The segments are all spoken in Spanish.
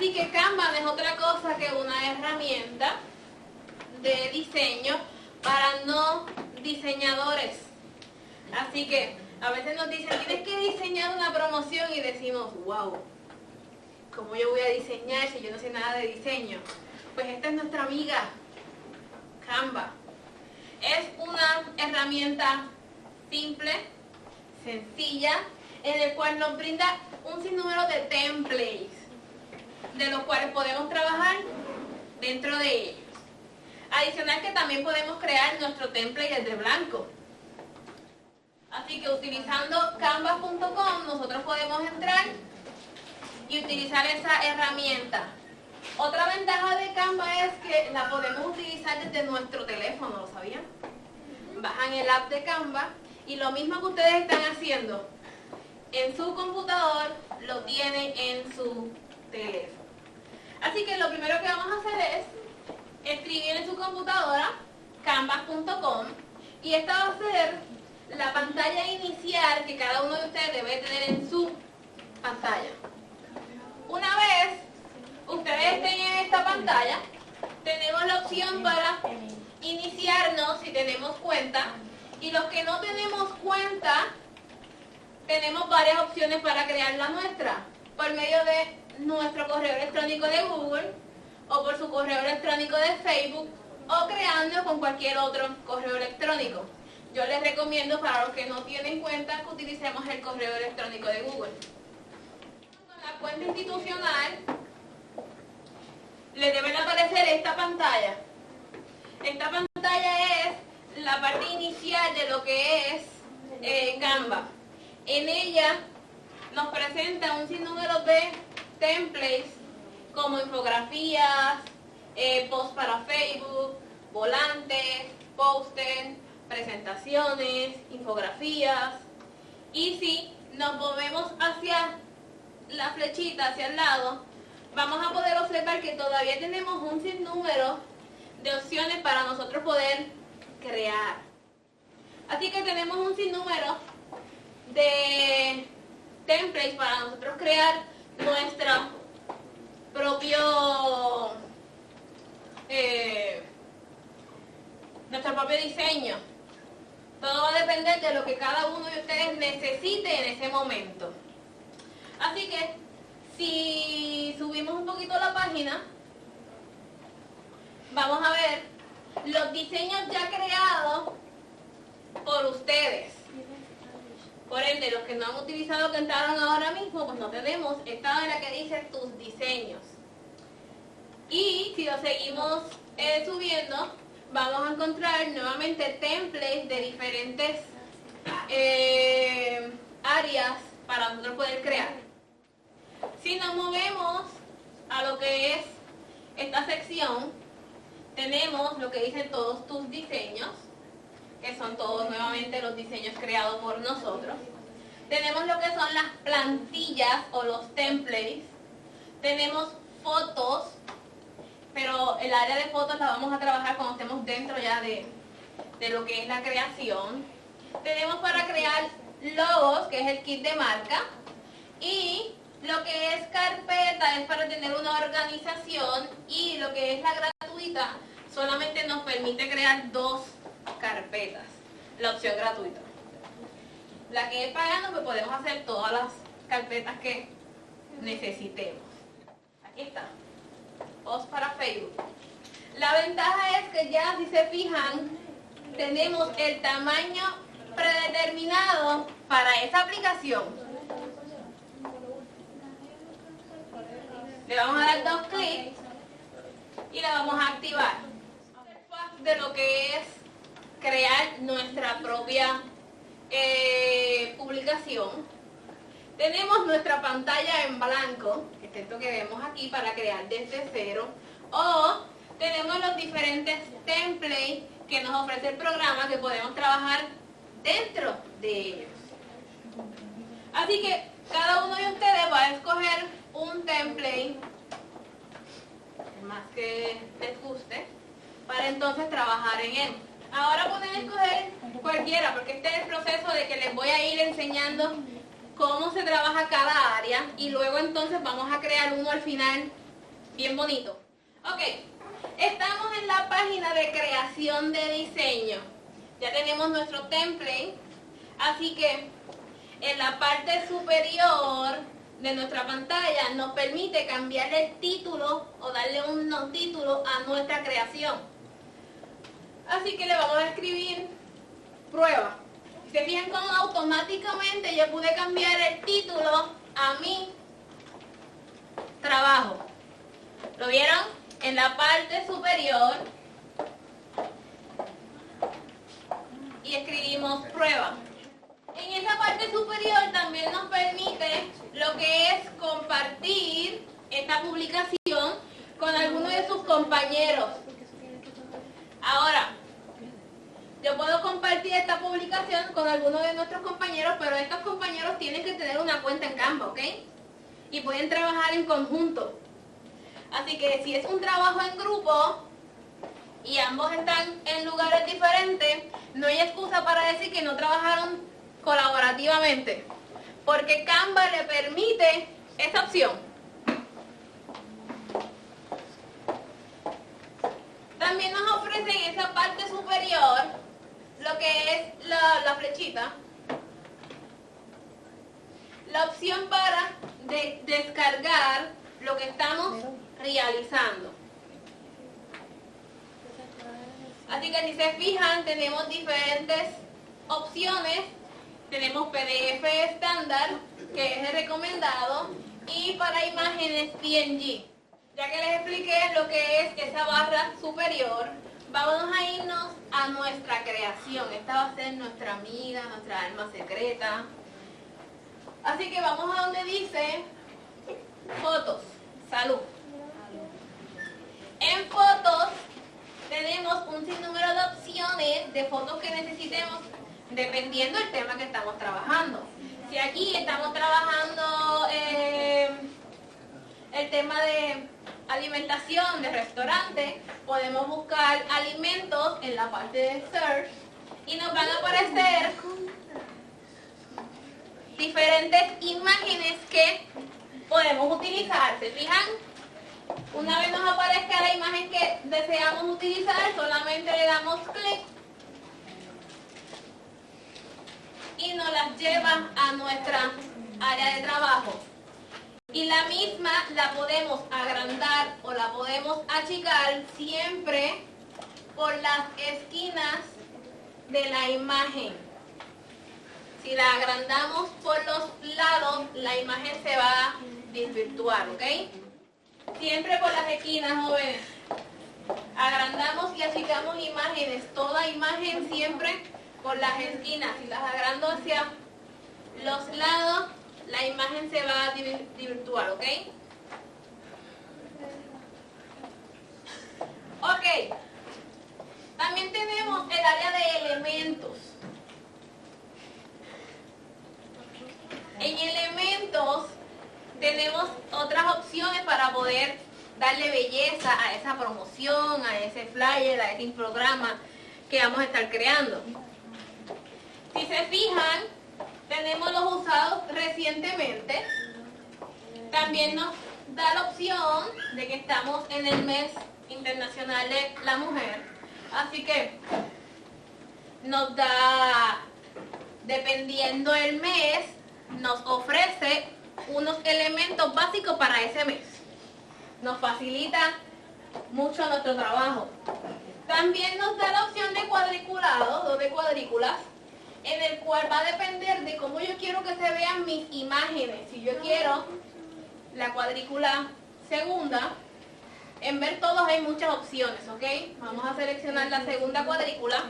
Así que Canva no es otra cosa que una herramienta de diseño para no diseñadores. Así que a veces nos dicen, tienes que diseñar una promoción y decimos, wow, ¿cómo yo voy a diseñar si yo no sé nada de diseño? Pues esta es nuestra amiga, Canva. Es una herramienta simple, sencilla, en el cual nos brinda un sinnúmero de templates, de los cuales podemos trabajar dentro de ellos. Adicional que también podemos crear nuestro template desde blanco. Así que utilizando canvas.com nosotros podemos entrar y utilizar esa herramienta. Otra ventaja de Canva es que la podemos utilizar desde nuestro teléfono, ¿lo sabían? Bajan el app de Canva y lo mismo que ustedes están haciendo en su computador, lo tienen en su teléfono. Así que lo primero que vamos a hacer es escribir en su computadora canvas.com y esta va a ser la pantalla inicial que cada uno de ustedes debe tener en su pantalla. Una vez ustedes estén en esta pantalla, tenemos la opción para iniciarnos si tenemos cuenta y los que no tenemos cuenta, tenemos varias opciones para crear la nuestra por medio de nuestro correo electrónico de Google o por su correo electrónico de Facebook o creando con cualquier otro correo electrónico. Yo les recomiendo para los que no tienen cuenta que utilicemos el correo electrónico de Google. Con la cuenta institucional les debe aparecer esta pantalla. Esta pantalla es la parte inicial de lo que es eh, Canva. En ella nos presenta un sinnúmero de templates como infografías, eh, posts para Facebook, volantes, póster, presentaciones, infografías. Y si nos movemos hacia la flechita, hacia el lado, vamos a poder observar que todavía tenemos un sinnúmero de opciones para nosotros poder crear. Así que tenemos un sinnúmero de templates para nosotros crear nuestro propio eh, nuestro propio diseño. Todo va a depender de lo que cada uno de ustedes necesite en ese momento. Así que, si subimos un poquito la página, vamos a ver los diseños ya creados por ustedes. Por ende, los que no han utilizado que entraron ahora mismo, pues no tenemos esta la que dice tus diseños. Y si lo seguimos eh, subiendo, vamos a encontrar nuevamente templates de diferentes eh, áreas para nosotros poder crear. Si nos movemos a lo que es esta sección, tenemos lo que dicen todos tus diseños, que son todos nuevamente los diseños creados por nosotros. Tenemos lo que son las plantillas o los templates. Tenemos fotos, pero el área de fotos la vamos a trabajar cuando estemos dentro ya de, de lo que es la creación. Tenemos para crear logos, que es el kit de marca. Y lo que es carpeta es para tener una organización y lo que es la gratuita solamente nos permite crear dos carpetas, la opción gratuita. La que es pagando, pues podemos hacer todas las carpetas que necesitemos. Aquí está. Post para Facebook. La ventaja es que ya, si se fijan, tenemos el tamaño predeterminado para esa aplicación. Le vamos a dar dos clics y la vamos a activar. De lo que es crear nuestra propia eh, publicación. Tenemos nuestra pantalla en blanco, que es esto que vemos aquí para crear desde cero. O tenemos los diferentes templates que nos ofrece el programa que podemos trabajar dentro de ellos. Así que cada uno de ustedes va a escoger un template más que les guste para entonces trabajar en él. Ahora pueden escoger cualquiera, porque este es el proceso de que les voy a ir enseñando cómo se trabaja cada área y luego entonces vamos a crear uno al final bien bonito. Ok, estamos en la página de creación de diseño. Ya tenemos nuestro template, así que en la parte superior de nuestra pantalla nos permite cambiar el título o darle un título a nuestra creación. Así que le vamos a escribir prueba. Se fijan cómo automáticamente yo pude cambiar el título a mi trabajo. ¿Lo vieron? En la parte superior y escribimos prueba. En esa parte superior también nos permite lo que es compartir esta publicación con alguno de sus compañeros. Ahora, yo puedo compartir esta publicación con alguno de nuestros compañeros, pero estos compañeros tienen que tener una cuenta en Canva, ¿ok? Y pueden trabajar en conjunto. Así que si es un trabajo en grupo y ambos están en lugares diferentes, no hay excusa para decir que no trabajaron colaborativamente, porque Canva le permite esa opción. También nos ofrece en esa parte superior lo la, flechita, la opción para descargar lo que estamos realizando. Así que si se fijan, tenemos diferentes opciones tenemos PDF estándar, que es el recomendado, y para imágenes PNG. Ya que les expliqué lo que es esa barra superior, vamos a irnos a nuestra creación. Esta va a ser nuestra amiga, nuestra alma secreta. Así que vamos a donde dice fotos, salud. En fotos tenemos un sinnúmero de opciones de fotos que necesitemos dependiendo del tema que estamos trabajando. Si aquí estamos trabajando eh, el tema de alimentación de restaurante, podemos buscar alimentos en la parte de search y nos van a aparecer diferentes imágenes que podemos utilizar. ¿Se fijan? Una vez nos aparezca la imagen que deseamos utilizar, solamente le damos clic y nos las lleva a nuestra área de trabajo. Y la misma la podemos agrandar o la podemos achicar siempre por las esquinas de la imagen. Si la agrandamos por los lados, la imagen se va a desvirtuar, ¿ok? Siempre por las esquinas, jóvenes. Agrandamos y achicamos imágenes. Toda imagen siempre por las esquinas, y las agrando hacia los lados, la imagen se va a virtual, ¿ok? Ok. También tenemos el área de elementos. En elementos tenemos otras opciones para poder darle belleza a esa promoción, a ese flyer, a ese programa que vamos a estar creando. Si se fijan, tenemos los usados recientemente. También nos da la opción de que estamos en el mes internacional de la mujer. Así que nos da, dependiendo el mes, nos ofrece unos elementos básicos para ese mes. Nos facilita mucho nuestro trabajo. También nos da la opción de cuadriculado o de cuadrículas en el cual va a depender de cómo yo quiero que se vean mis imágenes. Si yo quiero la cuadrícula segunda, en ver todos hay muchas opciones, ¿ok? Vamos a seleccionar la segunda cuadrícula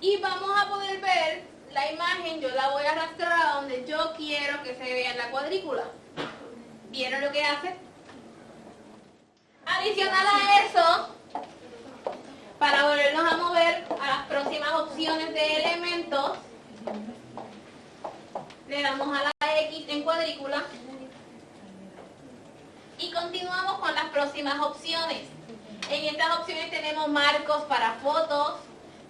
y vamos a poder ver la imagen, yo la voy a arrastrar a donde yo quiero que se vea la cuadrícula. ¿Vieron lo que hace? Adicional a eso, para volvernos a mover a las próximas opciones de elementos, le damos a la X en cuadrícula y continuamos con las próximas opciones. En estas opciones tenemos marcos para fotos,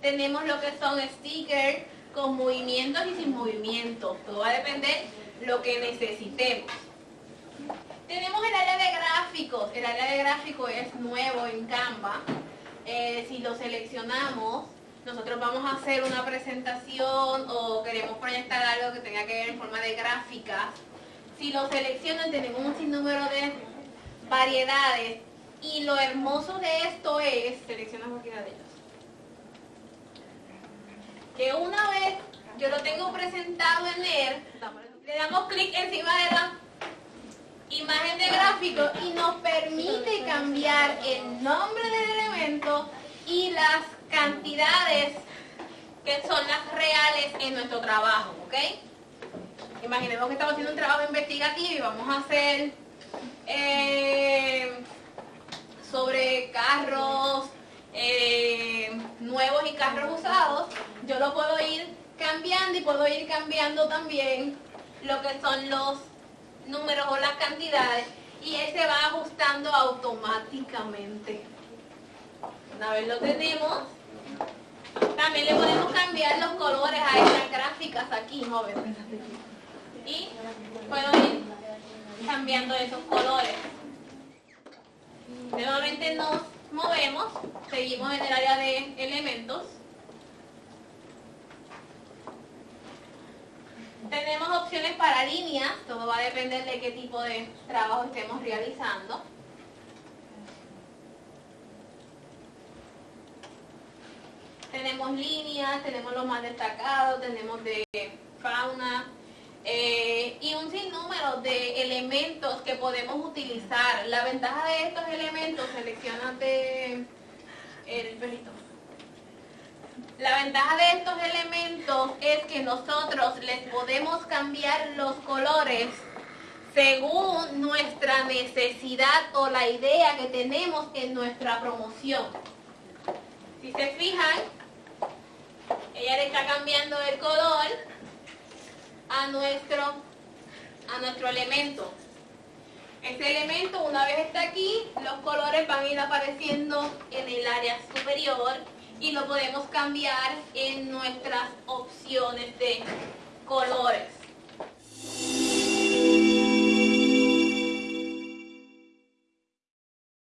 tenemos lo que son stickers con movimientos y sin movimientos. Todo va a depender lo que necesitemos. Tenemos el área de gráficos. El área de gráficos es nuevo en Canva. Eh, si lo seleccionamos, nosotros vamos a hacer una presentación o queremos proyectar algo que tenga que ver en forma de gráficas. Si lo seleccionan tenemos un sinnúmero de variedades y lo hermoso de esto es, selecciona cualquiera de ellos, que una vez yo lo tengo presentado en él, le damos clic encima de la imagen de gráfico y nos permite cambiar el nombre del elemento y las cantidades que son las reales en nuestro trabajo, ¿ok? Imaginemos que estamos haciendo un trabajo investigativo y vamos a hacer eh, sobre carros eh, nuevos y carros usados. Yo lo puedo ir cambiando y puedo ir cambiando también lo que son los números o las cantidades y él se va ajustando automáticamente. Una vez lo tenemos, también le podemos cambiar los colores a estas gráficas aquí, jóvenes. Y puedo ir cambiando esos colores. Nuevamente nos movemos, seguimos en el área de elementos. Tenemos opciones para líneas, todo va a depender de qué tipo de trabajo estemos realizando. Líneas, tenemos los más destacados, tenemos de fauna eh, y un sinnúmero de elementos que podemos utilizar. La ventaja de estos elementos, seleccionate el perrito. La ventaja de estos elementos es que nosotros les podemos cambiar los colores según nuestra necesidad o la idea que tenemos en nuestra promoción. Si se fijan, ella le está cambiando el color a nuestro, a nuestro elemento. Este elemento, una vez está aquí, los colores van a ir apareciendo en el área superior y lo podemos cambiar en nuestras opciones de colores.